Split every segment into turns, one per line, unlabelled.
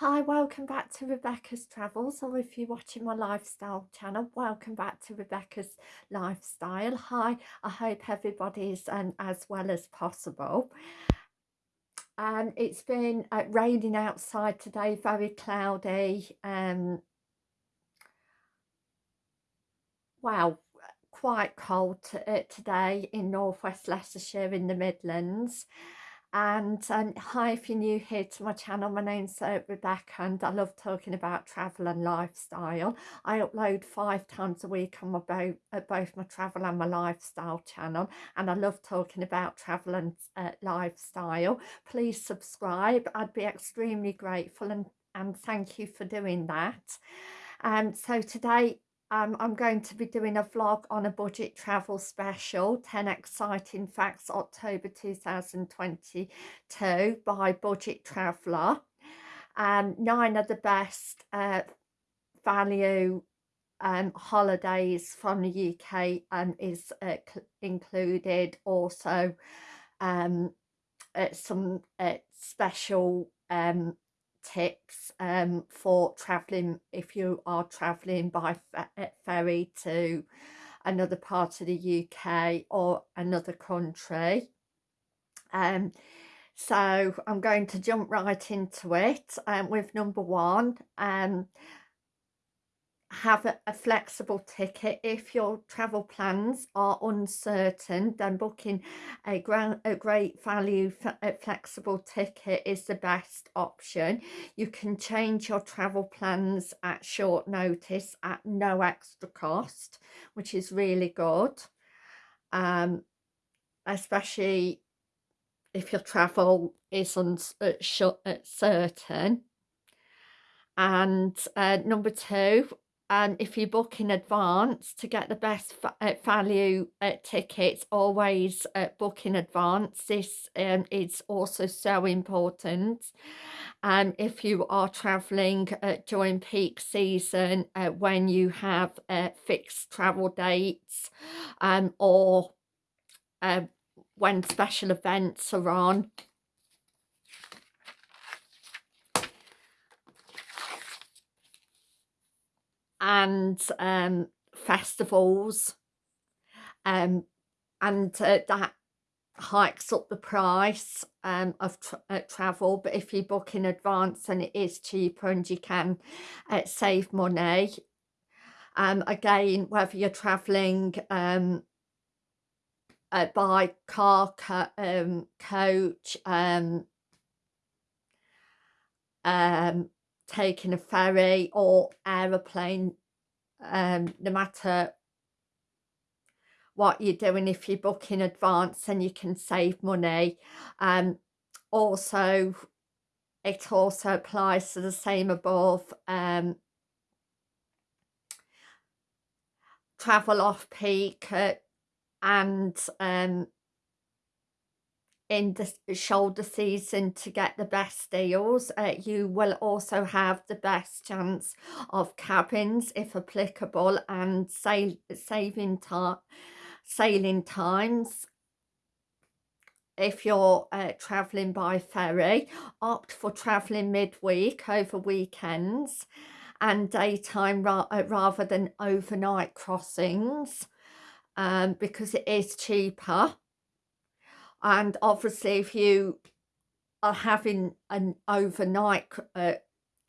Hi, welcome back to Rebecca's Travels, or if you're watching my lifestyle channel, welcome back to Rebecca's Lifestyle. Hi, I hope everybody is um, as well as possible. Um, it's been uh, raining outside today, very cloudy. Um, wow, quite cold uh, today in northwest Leicestershire in the Midlands and um, hi if you're new here to my channel my name's uh, Rebecca and I love talking about travel and lifestyle. I upload five times a week on my both, uh, both my travel and my lifestyle channel and I love talking about travel and uh, lifestyle. Please subscribe. I'd be extremely grateful and and thank you for doing that. Um so today um, I'm going to be doing a vlog on a budget travel special 10 exciting facts October 2022 by Budget Traveller. Um, nine of the best uh, value um, holidays from the UK um, is uh, included also um, uh, some special um, tips um, for travelling if you are travelling by ferry to another part of the UK or another country. Um, so I'm going to jump right into it um, with number one. Um, have a, a, flexible ticket if your travel plans are uncertain then booking a, grand, a great value a flexible ticket is the best option. You can change your travel plans at short notice at no extra cost which is really good. Um, especially if your travel is uncertain and uh, number two and if you book in advance to get the best uh, value uh, tickets always uh, book in advance. This um, is also so important. And um, if you are traveling uh, during peak season uh, when you have uh, fixed travel dates um, or when special events are on and um, festivals um, and uh, that hikes up the price um, of tra uh, travel. But if you book in advance then it is cheaper and you can uh, save money um, again whether you're traveling um, uh, by car co um, coach um, um, taking a ferry or aeroplane um, no matter what you're doing if you book in advance then you can save money. Um, also it also applies to the same above um, travel off peak uh, and um, in the shoulder season to get the best deals. Uh, you will also have the best chance of cabins if applicable and sail saving time sailing times if you're uh, traveling by ferry opt for traveling midweek over weekends and daytime ra uh, rather than overnight crossings um, because it is cheaper and obviously if you are having an overnight uh,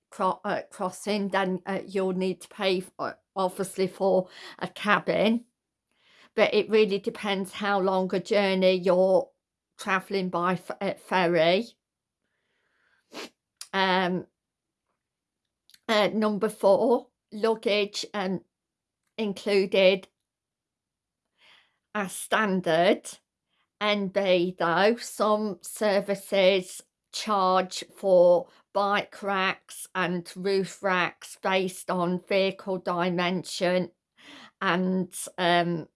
cro uh, crossing then uh, you'll need to pay for, obviously for a cabin. But it really depends how long a journey you're traveling by uh, ferry. Um uh, number four luggage um included as standard NB though, some services charge for bike racks and roof racks based on vehicle dimension and um,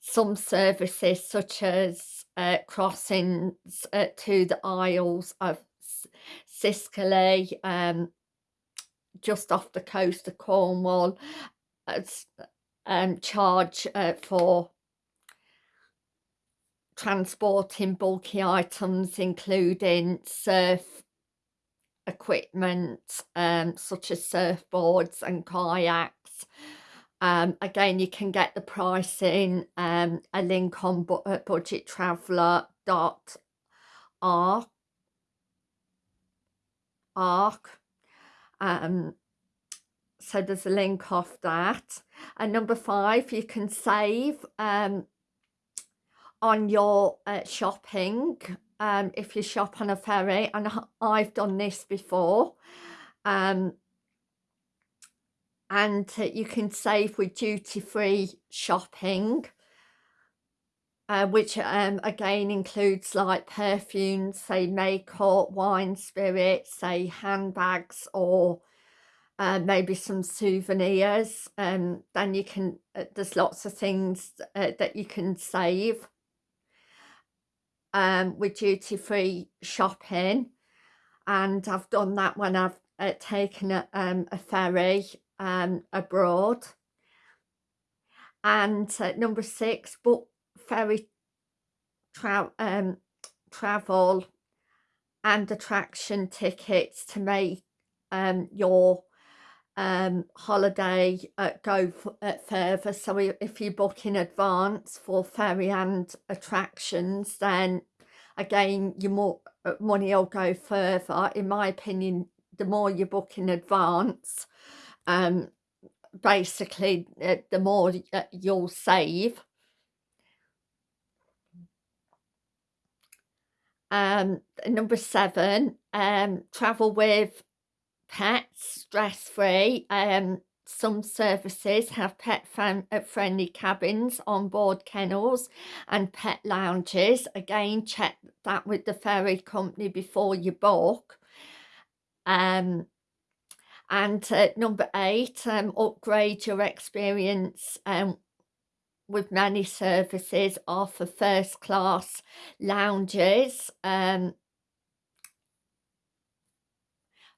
some services such as uh, crossings uh, to the Isles of Scilly um, just off the coast of Cornwall um, charge uh, for transporting bulky items including surf equipment um, such as surfboards and kayaks. Um, again, you can get the pricing, um, a link on bu uh, budgettraveller.org. Arc. Um, so there's a link off that. And number five, you can save um, on your uh, shopping um, if you shop on a ferry. And I've done this before. Um, and uh, you can save with duty-free shopping. Uh, which um, again includes like perfumes, say makeup, wine, spirits, say handbags or uh, maybe some souvenirs um, then you can uh, there's lots of things uh, that you can save um, with duty-free shopping and I've done that when I've uh, taken a, um, a ferry um, abroad and uh, number six book ferry tra um, travel and attraction tickets to make um, your um, holiday uh, go uh, further. So if you book in advance for ferry and attractions, then again, your more uh, money will go further. In my opinion, the more you book in advance, um, basically, uh, the more uh, you'll save. Um, number seven, um, travel with pets stress free um some services have pet uh, friendly cabins on board kennels and pet lounges. Again check that with the ferry company before you book. Um and uh, number eight um upgrade your experience um with many services offer first class lounges um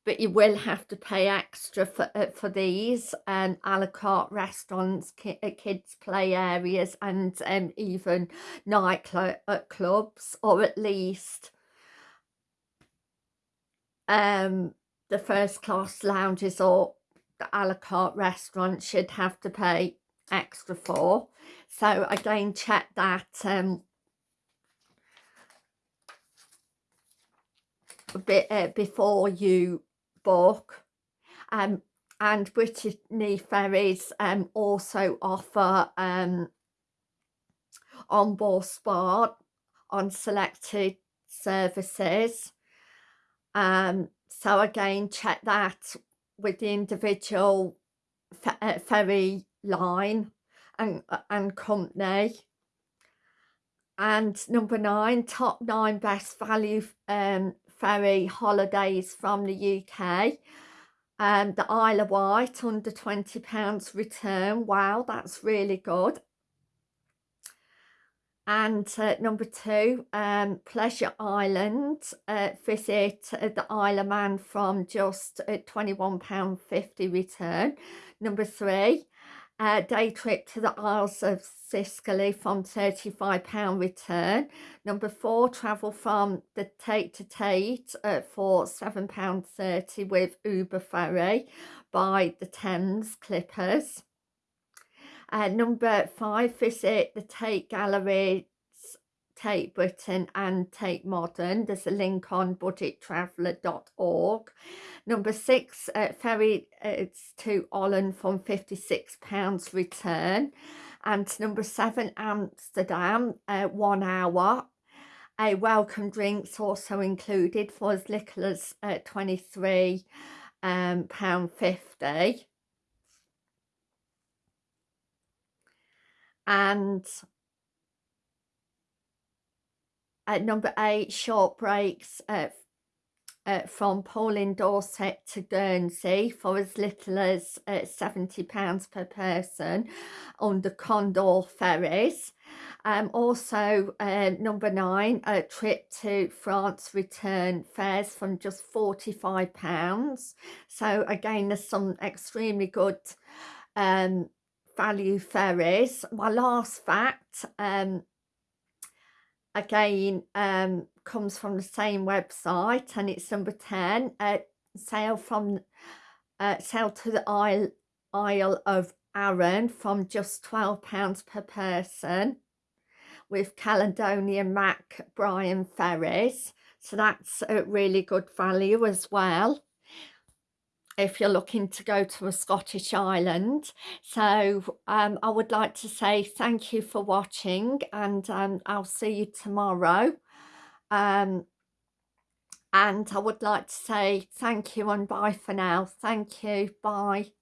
but you will have to pay extra for uh, for these um a la carte restaurants ki uh, kids play areas and um even night cl uh, clubs or at least um the first class lounges or the a la carte restaurant should have to pay extra for. So again check that um bit uh, before you book um, and Brittany Ferries um, also offer um, onboard spa on selected services. Um, so again check that with the individual uh, ferry line and, uh, and company. And number nine top nine best value um, ferry holidays from the UK. Um, the Isle of Wight under £20 return. Wow, that's really good. And uh, number two, um, Pleasure Island. Uh, visit uh, the Isle of Man from just uh, £21.50 return. Number three, uh, day trip to the Isles of Scilly from £35 return. Number four, travel from the Tate to Tate uh, for £7.30 with Uber Ferry by the Thames Clippers. Uh, number five, visit the Tate Gallery Tate Britain and Tate Modern. There's a link on budgettraveller.org. Number six, uh, ferry it's to Holland from £56 return. And number seven, Amsterdam, uh, one hour. A welcome drinks also included for as little as uh, 23 um, pound 50 and at number eight, short breaks uh, uh, from Poole in Dorset to Guernsey for as little as uh, £70 per person on the Condor ferries. Um, also, uh, number nine, a trip to France return fares from just £45. So again, there's some extremely good um, value ferries. My last fact, um, again um, comes from the same website and it's number 10 uh, sail from uh, sail to the Isle, Isle of Arran from just £12 per person with Caledonian Mac Brian Ferries so that's a really good value as well if you're looking to go to a Scottish island. So um, I would like to say thank you for watching and um, I'll see you tomorrow. Um, and I would like to say thank you and bye for now. Thank you. Bye.